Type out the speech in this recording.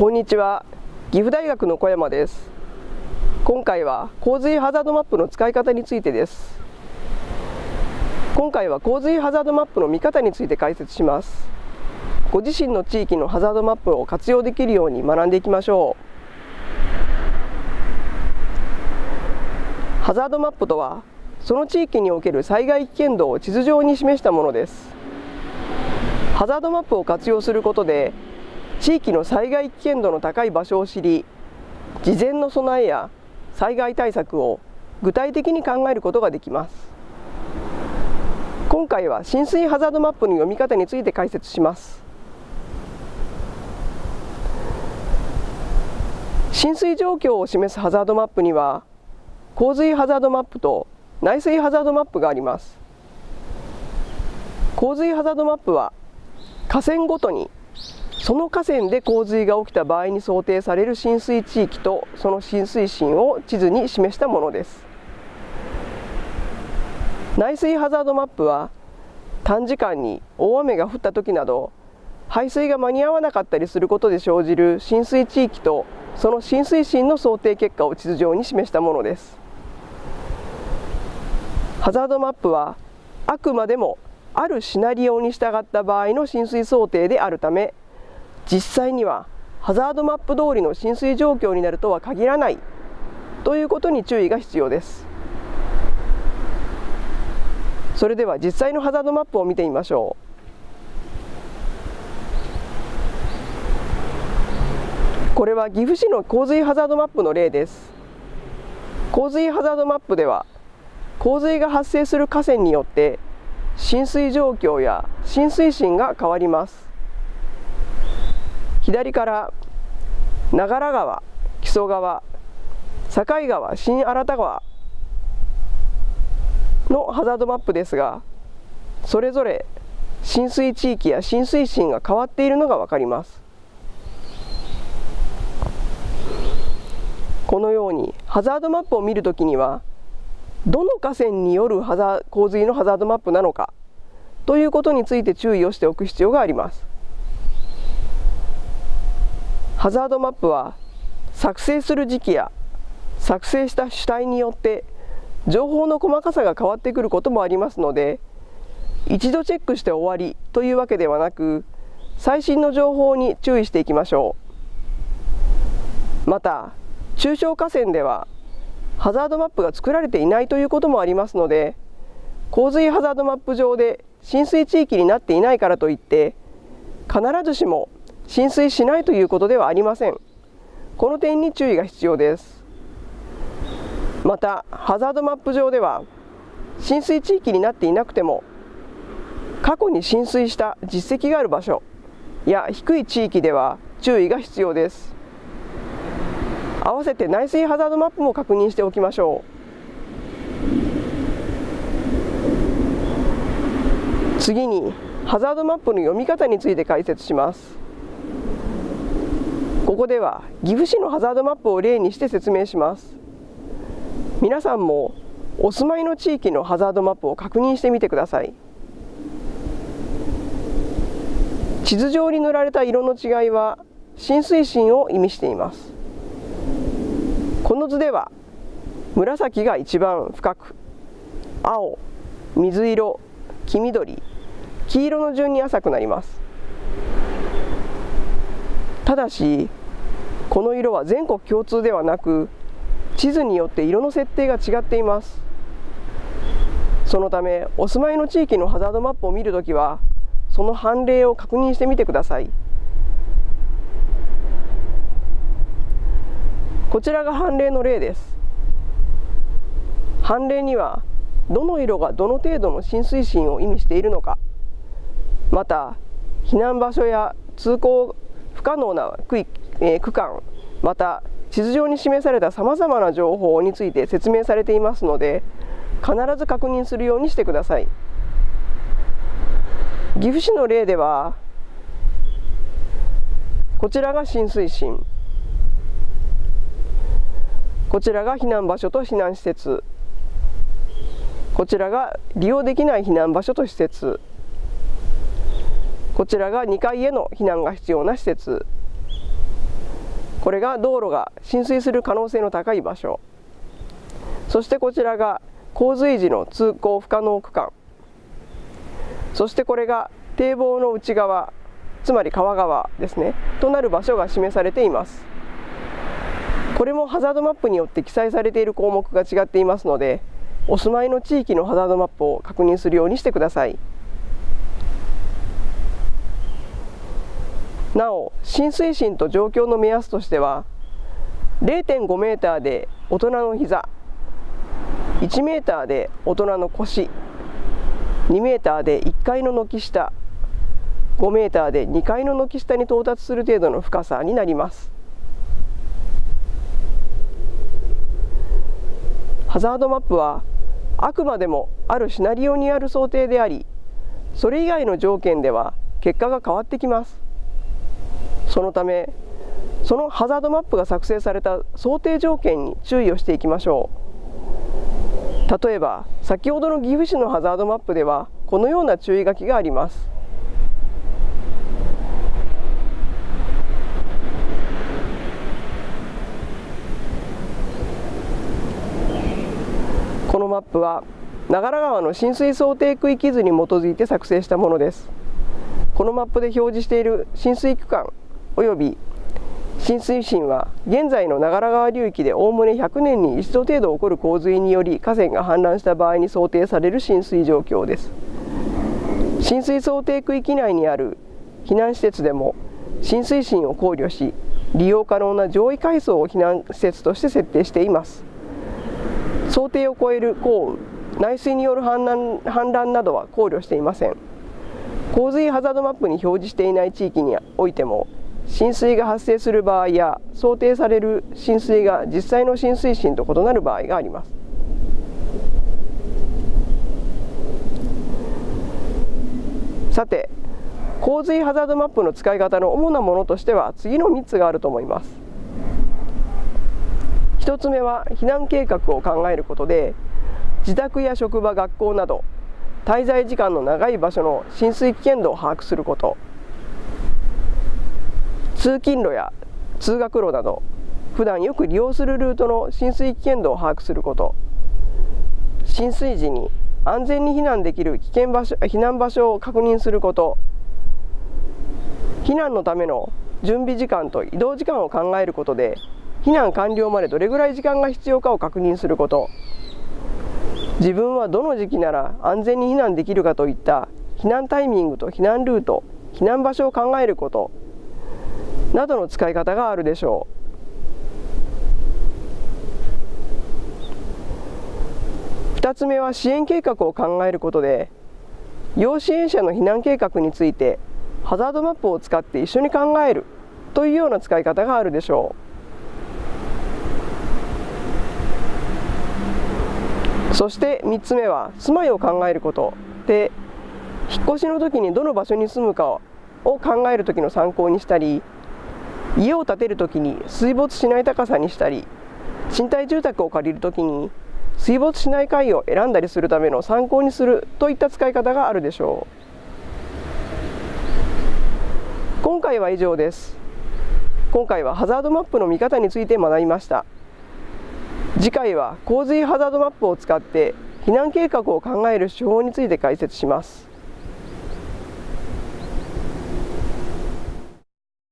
こんにちは。岐阜大学の小山です。今回は洪水ハザードマップの使い方についてです。今回は洪水ハザードマップの見方について解説します。ご自身の地域のハザードマップを活用できるように学んでいきましょう。ハザードマップとはその地域における災害危険度を地図上に示したものです。ハザードマップを活用することで地域の災害危険度の高い場所を知り事前の備えや災害対策を具体的に考えることができます。今回は浸水ハザードマップの読み方について解説します。浸水状況を示すハザードマップには洪水ハザードマップと内水ハザードマップがあります。洪水ハザードマップは河川ごとにその河川で洪水が起きた場合に想定される浸水地域とその浸水深を地図に示したものです。内水ハザードマップは短時間に大雨が降った時など排水が間に合わなかったりすることで生じる浸水地域とその浸水深の想定結果を地図上に示したものです。ハザードマップはあくまでもあるシナリオに従った場合の浸水想定であるため実際にはハザードマップ通りの浸水状況になるとは限らないということに注意が必要です。それでは実際のハザードマップを見てみましょう。これは岐阜市の洪水ハザードマップの例です。洪水ハザードマップでは洪水が発生する河川によって浸水状況や浸水深が変わります。左から長良川木曽川境川新新田川のハザードマップですがそれぞれ浸水地域や浸水深が変わっているのが分かります。このようにハザードマップを見るときにはどの河川によるハザ洪水のハザードマップなのかということについて注意をしておく必要があります。ハザードマップは作成する時期や作成した主体によって情報の細かさが変わってくることもありますので一度チェックして終わりというわけではなく最新の情報に注意していきましょう。また中小河川ではハザードマップが作られていないということもありますので洪水ハザードマップ上で浸水地域になっていないからといって必ずしも浸水しないということではありません。この点に注意が必要です。またハザードマップ上では浸水地域になっていなくても過去に浸水した実績がある場所や低い地域では注意が必要です。合わせて内水ハザードマップも確認しておきましょう。次にハザードマップの読み方について解説します。ここでは岐阜市のハザードマップを例にして説明します。皆さんもお住まいの地域のハザードマップを確認してみてください。地図上に塗られた色の違いは浸水深を意味しています。この図では紫が一番深く青水色黄緑黄色の順に浅くなります。ただしこの色は全国共通ではなく地図によって色の設定が違っています。そのためお住まいの地域のハザードマップを見るときはその判例を確認してみてください。こちらが判例の例です。判例にはどの色がどの程度の浸水深を意味しているのかまた避難場所や通行不可能な区域,、え、区間また地図上に示されたさまざまな情報について説明されていますので必ず確認するようにしてください。岐阜市の例ではこちらが浸水深こちらが避難場所と避難施設こちらが利用できない避難場所と施設こちらが2階への避難が必要な施設これが道路が浸水する可能性の高い場所。そしてこちらが洪水時の通行不可能区間。そしてこれが堤防の内側つまり川側ですね。となる場所が示されています。これもハザードマップによって記載されている項目が違っていますのでお住まいの地域のハザードマップを確認するようにしてください。なお浸水深と状況の目安としては0.5メーターで大人の膝1メーターで大人の腰2メーターで1階の軒下5メーターで2階の軒下に到達する程度の深さになります。ハザードマップはあくまでもあるシナリオにある想定でありそれ以外の条件では結果が変わってきます。そのためそのハザードマップが作成された想定条件に注意をしていきましょう。例えば先ほどの岐阜市のハザードマップではこのような注意書きがあります。このマップは長良川の浸水想定区域図に基づいて作成したものです。このマップで表示している浸水区間及び浸水深は現在の長良川流域でおおむね100年に一度程度起こる洪水により河川が氾濫した場合に想定される浸水状況です。浸水想定区域内にある避難施設でも浸水深を考慮し利用可能な上位階層を避難施設として設定しています。想定を超える降雨内水による氾濫氾濫などは考慮していません。洪水ハザードマップに表示していない地域においても浸水が発生する場合や想定される浸水が実際の浸水深と異なる場合があります。さて洪水ハザードマップの使い方の主なものとしては次の3つがあると思います。1つ目は避難計画を考えることで自宅や職場学校など滞在時間の長い場所の浸水危険度を把握すること。通勤路や通学路など普段よく利用するルートの浸水危険度を把握すること。浸水時に安全に避難できる危険場所避難場所を確認すること。避難のための準備時間と移動時間を考えることで避難完了までどれぐらい時間が必要かを確認すること。自分はどの時期なら安全に避難できるかといった避難タイミングと避難ルート避難場所を考えること。などの使い方があるでしょう。2つ目は支援計画を考えることで要支援者の避難計画についてハザードマップを使って一緒に考えるというような使い方があるでしょう。そして3つ目は住まいを考えることで引っ越しの時にどの場所に住むかを考える時の参考にしたり家を建てる時に水没しない高さにしたり賃貸住宅を借りる時に水没しない階を選んだりするための参考にするといった使い方があるでしょう。今回は以上です今回はハザードマップの見方について学びました。次回は洪水ハザードマップを使って避難計画を考える手法について解説します。